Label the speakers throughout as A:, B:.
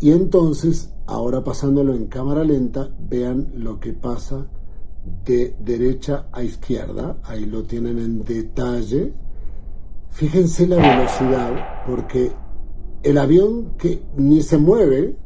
A: Y entonces, ahora pasándolo en cámara lenta, vean lo que pasa de derecha a izquierda. Ahí lo tienen en detalle. Fíjense la velocidad, porque el avión que ni se mueve.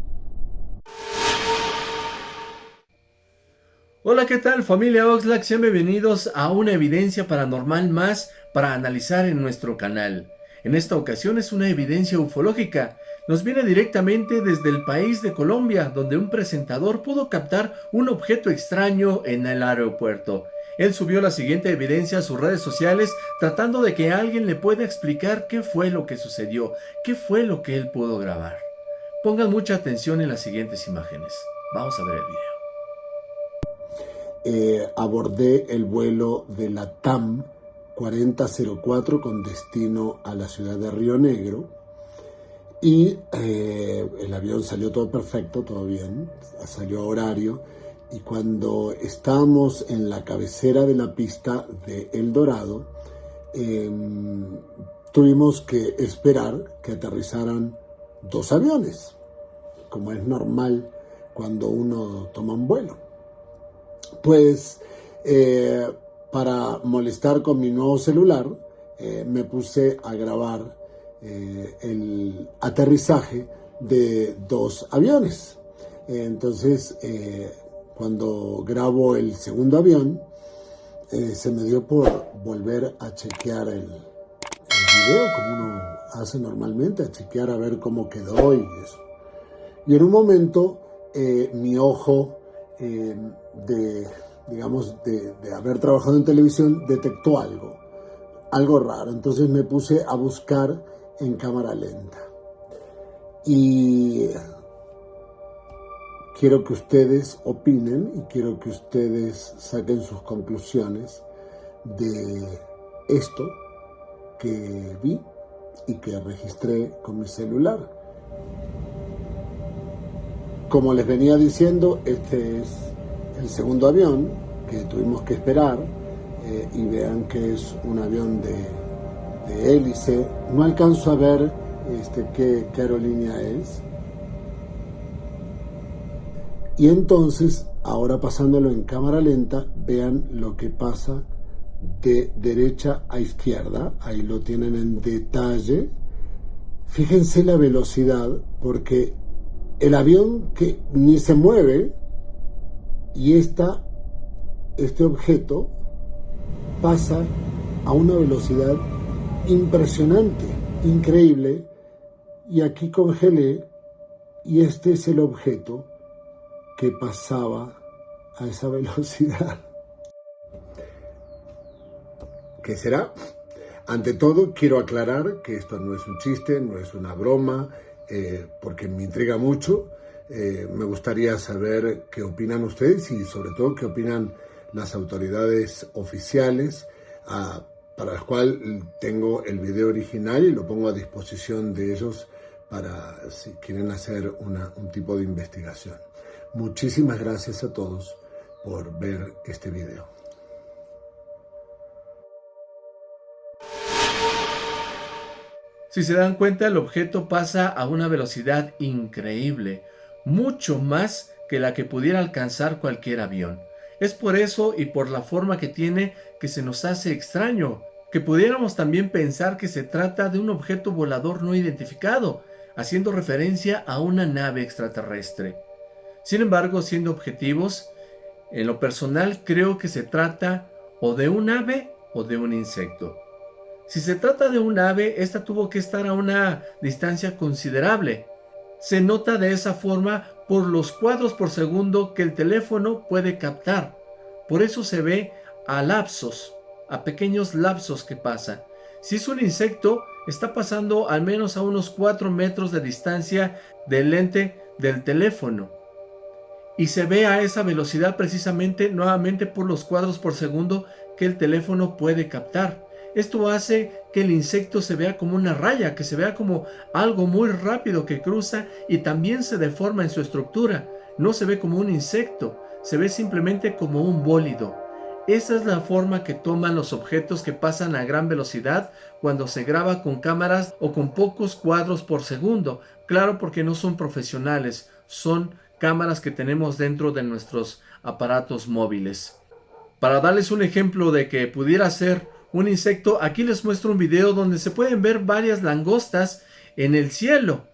B: Hola, ¿qué tal familia Oxlack? Sean bienvenidos a una evidencia paranormal más para analizar en nuestro canal. En esta ocasión es una evidencia ufológica. Nos viene directamente desde el país de Colombia, donde un presentador pudo captar un objeto extraño en el aeropuerto. Él subió la siguiente evidencia a sus redes sociales tratando de que alguien le pueda explicar qué fue lo que sucedió, qué fue lo que él pudo grabar. Pongan mucha atención en las siguientes imágenes. Vamos a ver el
A: video. Eh, abordé el vuelo de la TAM 4004 con destino a la ciudad de Río Negro y eh, el avión salió todo perfecto, todo bien, salió a horario y cuando estábamos en la cabecera de la pista de El Dorado em, tuvimos que esperar que aterrizaran dos aviones, como es normal cuando uno toma un vuelo. Pues eh, para molestar con mi nuevo celular, eh, me puse a grabar eh, el aterrizaje de dos aviones. entonces, eh, cuando grabo el segundo avión, se me dio por volver a chequear el, video, como uno hace normalmente, a chequear a ver cómo quedó y eso. Y en un momento, mi ojo de digamos, de, haber trabajado en televisión, detectó algo, algo raro. Entonces me puse a buscar en cámara lenta. Y quiero que ustedes opinen y quiero que ustedes saquen sus conclusiones de esto que vi y que registré con mi celular. Como les venía diciendo, este es el segundo avión que tuvimos que esperar eh, y vean que es un avión de, de hélice. No alcanzo a ver este, qué, aerolínea es. Y entonces, ahora pasándolo en cámara lenta, vean lo que pasa de derecha a izquierda. Ahí lo tienen en detalle. Fíjense la velocidad, porque el avión que ni se mueve, y esta, este objeto pasa a una velocidad impresionante, increíble, y aquí congelé y este es el objeto que pasaba a esa velocidad. ¿Qué será? Ante todo, quiero aclarar que esto no es un chiste, no es una broma, eh, porque me intriga mucho. Eh, me gustaría saber qué opinan ustedes y sobre todo qué opinan las autoridades oficiales, ah, para las cuales tengo el video original y lo pongo a disposición de ellos para si quieren hacer un tipo de investigación. Muchísimas gracias a todos por ver este video.
B: Si se dan cuenta, el objeto pasa a una velocidad increíble mucho más que la que pudiera alcanzar cualquier avión. Es por eso y por la forma que tiene que se nos hace extraño, que pudiéramos también pensar que se trata de un objeto volador no identificado, haciendo referencia a una nave extraterrestre. Sin embargo, siendo objetivos, en lo personal creo que se trata o de un ave o de un insecto. Si se trata de un ave, esta tuvo que estar a una distancia considerable, se nota de esa forma por los cuadros por segundo que el teléfono puede captar. Por eso se ve a lapsos, a pequeños lapsos que pasa. Si es un insecto, está pasando al menos a unos 4 metros de distancia del lente del teléfono. Y se ve a esa velocidad precisamente nuevamente por los cuadros por segundo que el teléfono puede captar. Esto hace que el insecto se vea como una raya, que se vea como algo muy rápido que cruza y también se deforma en su estructura. No se ve como un insecto, se ve simplemente como un bólido. Esa es la forma que toman los objetos que pasan a gran velocidad cuando se graba con cámaras o con pocos cuadros por segundo. Claro porque no son profesionales, son cámaras que tenemos dentro de nuestros aparatos móviles. Para darles un ejemplo de que pudiera ser un insecto, aquí les muestro un video donde se pueden ver varias langostas en el cielo.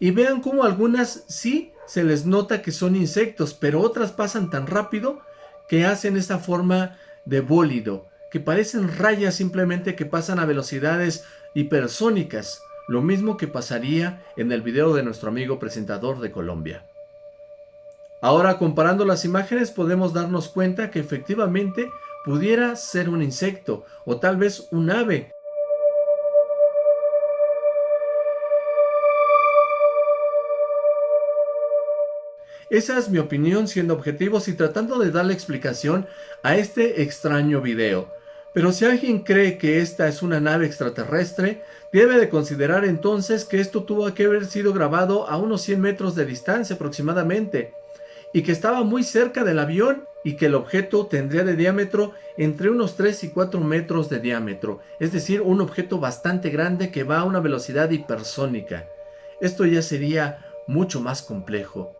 B: Y vean cómo algunas sí se les nota que son insectos, pero otras pasan tan rápido que hacen esa forma de bólido, que parecen rayas simplemente que pasan a velocidades hipersónicas, lo mismo que pasaría en el video de nuestro amigo presentador de Colombia. Ahora comparando las imágenes podemos darnos cuenta que efectivamente pudiera ser un insecto o tal vez un ave Esa es mi opinión siendo objetivos y tratando de darle explicación a este extraño video. Pero si alguien cree que esta es una nave extraterrestre, debe de considerar entonces que esto tuvo que haber sido grabado a unos 100 metros de distancia aproximadamente, y que estaba muy cerca del avión y que el objeto tendría de diámetro entre unos 3 y 4 metros de diámetro, es decir, un objeto bastante grande que va a una velocidad hipersónica. Esto ya sería mucho más complejo.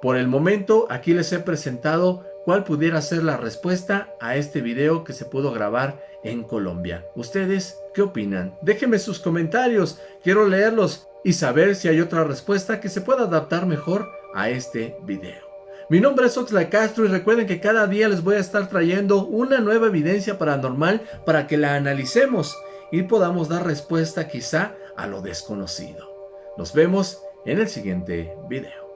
B: Por el momento, aquí les he presentado cuál pudiera ser la respuesta a este video que se pudo grabar en Colombia. ¿Ustedes qué opinan? Déjenme sus comentarios, quiero leerlos y saber si hay otra respuesta que se pueda adaptar mejor a este video. Mi nombre es Oxlack Castro y recuerden que cada día les voy a estar trayendo una nueva evidencia paranormal para que la analicemos y podamos dar respuesta quizá a lo desconocido. Nos vemos en el siguiente video.